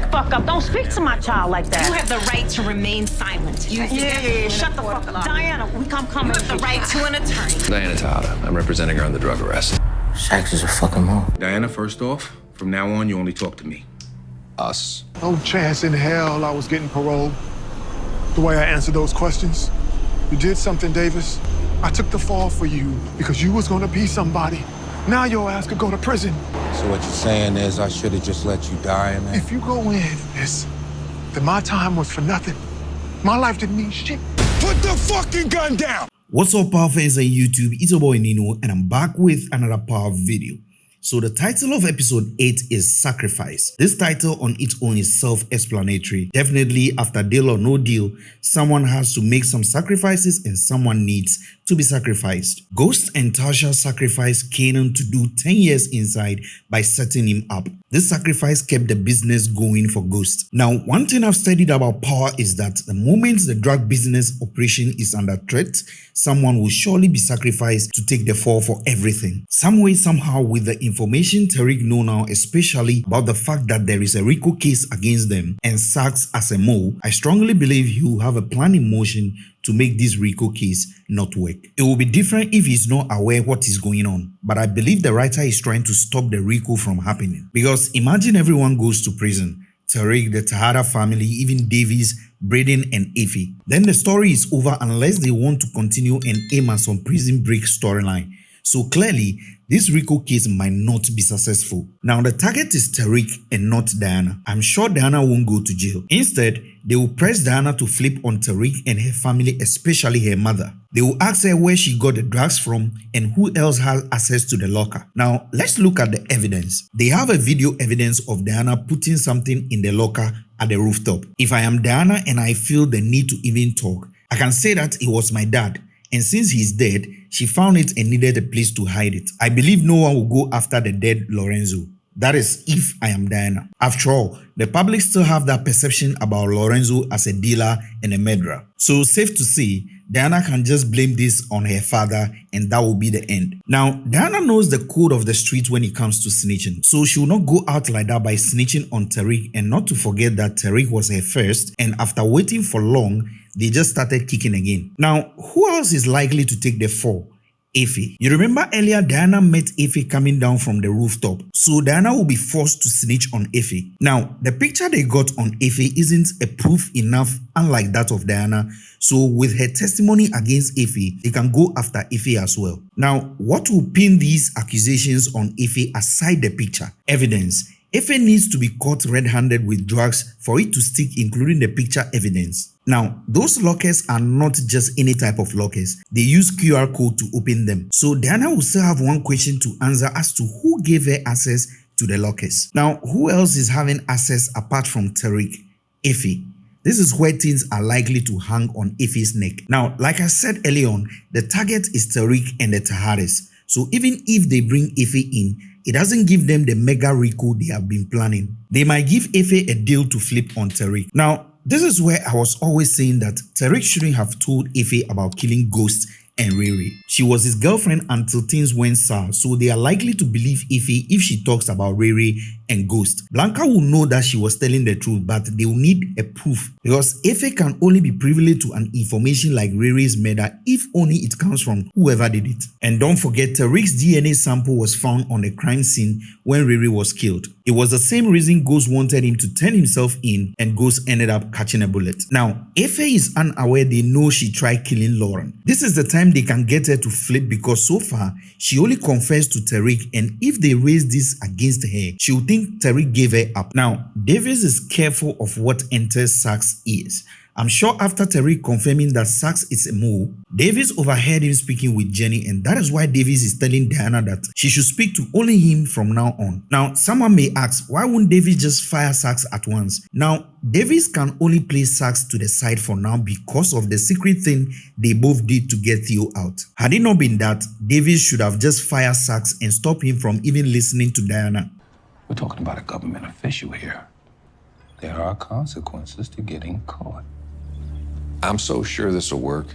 the fuck up. Don't speak to my child like that. You have the right to remain silent. You yeah, yeah, yeah. Shut the fuck up. Diana, we come coming. You have the right to an attorney. Diana Tejada. I'm representing her on the drug arrest. Saxe is a fucking mom. Diana, first off, from now on, you only talk to me. Us. No chance in hell I was getting parole. The way I answered those questions. You did something, Davis. I took the fall for you because you was gonna be somebody. Now your ass could go to prison. So what you're saying is I should have just let you die in there? If you go in this, then my time was for nothing. My life didn't mean shit. Put the fucking gun down! What's up, power fans on YouTube? It's your boy Nino, and I'm back with another power video. So the title of episode 8 is Sacrifice. This title on its own is self-explanatory. Definitely after deal or no deal, someone has to make some sacrifices and someone needs to be sacrificed. Ghost and Tasha sacrificed Kanan to do 10 years inside by setting him up. This sacrifice kept the business going for Ghost. Now, one thing I've studied about power is that the moment the drug business operation is under threat, someone will surely be sacrificed to take the fall for everything. Some way, somehow, with the information Tariq know now, especially about the fact that there is a RICO case against them and Saxe as a mole, I strongly believe he will have a plan in motion to make this RICO case not work. It will be different if he's not aware what is going on, but I believe the writer is trying to stop the RICO from happening. Because imagine everyone goes to prison, Tariq, the Tejada family, even Davis, Brayden and Effie. Then the story is over unless they want to continue and aim at some prison break storyline. So clearly, this RICO case might not be successful. Now the target is Tariq and not Diana. I'm sure Diana won't go to jail. Instead, they will press Diana to flip on Tariq and her family, especially her mother. They will ask her where she got the drugs from and who else has access to the locker. Now, let's look at the evidence. They have a video evidence of Diana putting something in the locker at the rooftop. If I am Diana and I feel the need to even talk, I can say that it was my dad and since he's dead, she found it and needed a place to hide it. I believe no one will go after the dead Lorenzo. That is if I am Diana. After all, the public still have that perception about Lorenzo as a dealer and a murderer. So safe to say, Diana can just blame this on her father and that will be the end. Now, Diana knows the code of the street when it comes to snitching. So she will not go out like that by snitching on Tariq and not to forget that Tariq was her first and after waiting for long, they just started kicking again. Now, who else is likely to take the fall? Effie. You remember earlier Diana met Effie coming down from the rooftop, so Diana will be forced to snitch on Effie. Now, the picture they got on Effie isn't a proof enough unlike that of Diana, so with her testimony against Effie, they can go after Effie as well. Now, what will pin these accusations on Effie aside the picture? Evidence. Effie needs to be caught red-handed with drugs for it to stick including the picture evidence. Now, those lockers are not just any type of lockers. They use QR code to open them. So Diana will still have one question to answer as to who gave her access to the lockers. Now, who else is having access apart from Tariq? Effie. This is where things are likely to hang on Effie's neck. Now, like I said early on, the target is Tariq and the Tejadas. So even if they bring Effie in, it doesn't give them the mega RICO they have been planning. They might give Effie a deal to flip on Tariq. Now, this is where I was always saying that Tariq shouldn't have told Effie about killing Ghost and Riri. She was his girlfriend until things went sour, so they are likely to believe Effie if she talks about Riri and Ghost. Blanca will know that she was telling the truth, but they will need a proof because Effie can only be privileged to an information like Riri's murder if only it comes from whoever did it. And don't forget, Tariq's DNA sample was found on the crime scene when Riri was killed. It was the same reason Ghost wanted him to turn himself in and Ghost ended up catching a bullet. Now, Effie is unaware they know she tried killing Lauren. This is the time they can get her to flip because so far, she only confessed to Tariq and if they raise this against her, she will think think Tariq gave her up. Now, Davis is careful of what enters Saxe ears. I'm sure after Tariq confirming that Saxe is a mole, Davis overheard him speaking with Jenny and that is why Davis is telling Diana that she should speak to only him from now on. Now, someone may ask, why won't Davis just fire Saxe at once? Now, Davis can only play Saxe to the side for now because of the secret thing they both did to get Theo out. Had it not been that, Davis should have just fired Saxe and stopped him from even listening to Diana. We're talking about a government official here. There are consequences to getting caught. I'm so sure this will work.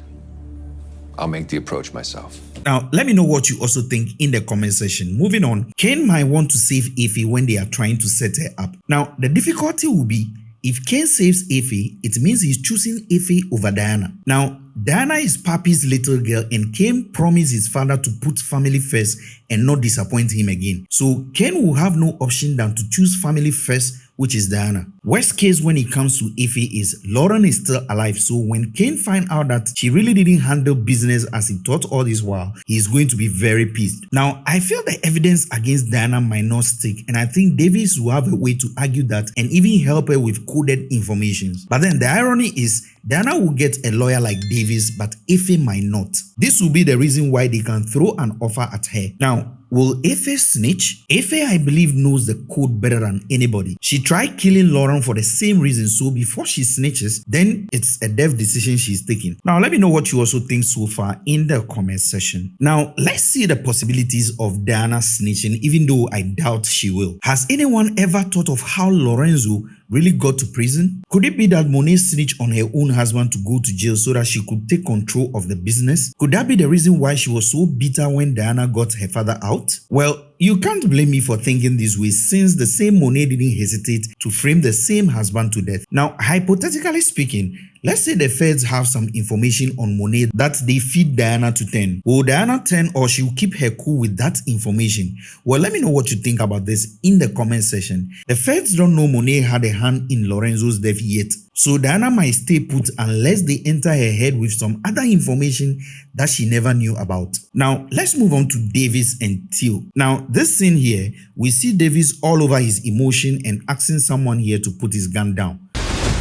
I'll make the approach myself. Now, let me know what you also think in the comment section. Moving on, Ken might want to save Effie when they are trying to set her up. Now, the difficulty will be if Ken saves Effie, it means he's choosing Effie over Diana. Now, Diana is Papi's little girl and Ken promised his father to put family first and not disappoint him again. So Ken will have no option than to choose family first which is Diana. Worst case when it comes to Effie is Lauren is still alive so when Cane find out that she really didn't handle business as he thought all this while, he is going to be very pissed. Now, I feel the evidence against Diana might not stick and I think Davis will have a way to argue that and even help her with coded information. But then the irony is Diana will get a lawyer like Davis but Effie might not. This will be the reason why they can throw an offer at her. Now, Will Effie snitch? Effie, I believe, knows the code better than anybody. She tried killing Lauren for the same reason, so before she snitches, then it's a dev decision she's taking. Now, let me know what you also think so far in the comment section. Now, let's see the possibilities of Diana snitching, even though I doubt she will. Has anyone ever thought of how Lorenzo really got to prison? Could it be that Monet snitched on her own husband to go to jail so that she could take control of the business? Could that be the reason why she was so bitter when Diana got her father out? Well, you can't blame me for thinking this way since the same Monet didn't hesitate to frame the same husband to death. Now, hypothetically speaking, let's say the feds have some information on Monet that they feed Diana to 10. Will Diana 10 or she'll keep her cool with that information? Well, let me know what you think about this in the comment section. The feds don't know Monet had a hand in Lorenzo's death yet, so Diana might stay put unless they enter her head with some other information that she never knew about. Now, let's move on to Davis and Theo. Now, this scene here, we see Davis all over his emotion and asking someone here to put his gun down.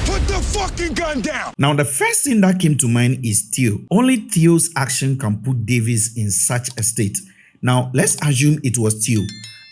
Put the fucking gun down! Now, the first thing that came to mind is Theo. Only Theo's action can put Davis in such a state. Now, let's assume it was Theo.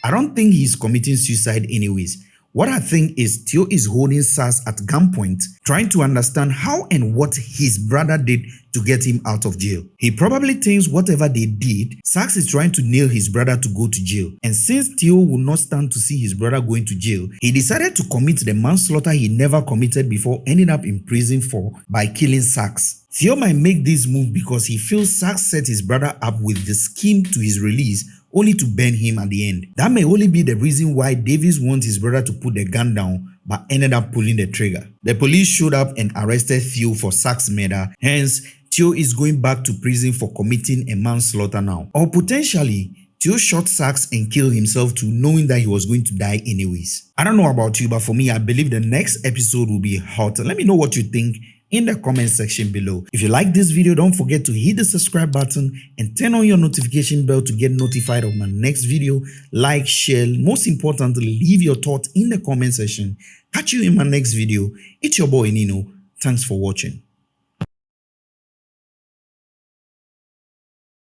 I don't think he's committing suicide anyways. What I think is Theo is holding Saxe at gunpoint, trying to understand how and what his brother did to get him out of jail. He probably thinks whatever they did, Saxe is trying to nail his brother to go to jail. And since Theo will not stand to see his brother going to jail, he decided to commit the manslaughter he never committed before ending up in prison for by killing Saxe. Theo might make this move because he feels Saxe set his brother up with the scheme to his release only to burn him at the end. That may only be the reason why Davis wants his brother to put the gun down but ended up pulling the trigger. The police showed up and arrested Theo for Saxe murder, hence Theo is going back to prison for committing a manslaughter now. Or potentially, Theo shot Saxe and killed himself too knowing that he was going to die anyways. I don't know about you but for me I believe the next episode will be hot. Let me know what you think in the comment section below. If you like this video, don't forget to hit the subscribe button and turn on your notification bell to get notified of my next video. Like, share, most importantly, leave your thoughts in the comment section. Catch you in my next video. It's your boy Nino. Thanks for watching.